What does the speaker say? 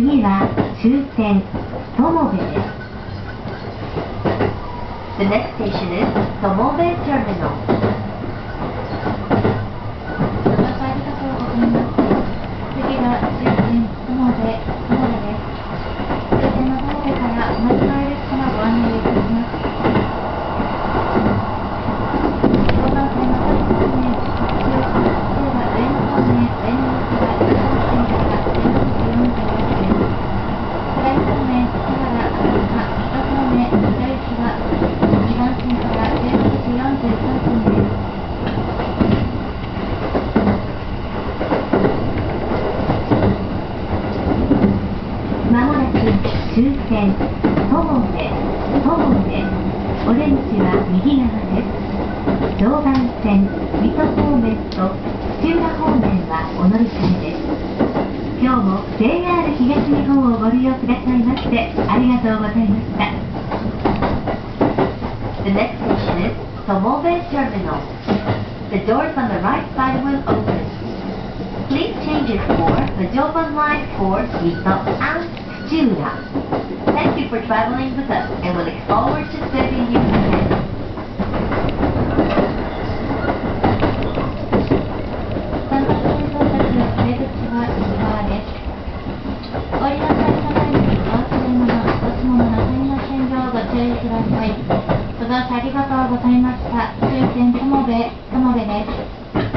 次は終点友部です The next station is Tomobe Terminal. ご乗車ありがとうございます。次は終点友部、友部です。終点の友部からお待ち帰り列車のご案内をいたします。常磐線の各方面、中中は上野方面、上野行きは1号線から16時44分です。下り方面、木原、赤坂、水戸方面、水戸行きは2番線から16時43分です。まもなく終点友部友部オレンジは右側です常磐線水戸方面と土浦方面はお乗り換えです今日も JR 東日本をご利用くださいましてありがとうございました The next station is Tomobe Terminal. The doors on the right side will open. Please change it for the Joban Line for Mito and Chiura. Thank you for traveling with us and we look forward to serving you again. 三番線到着出口は右側です。お降りの際の前にお忘れ物、お持ち物なさいませんようご注意ください。ご乗車ありがとうございました。終点友部、友部です。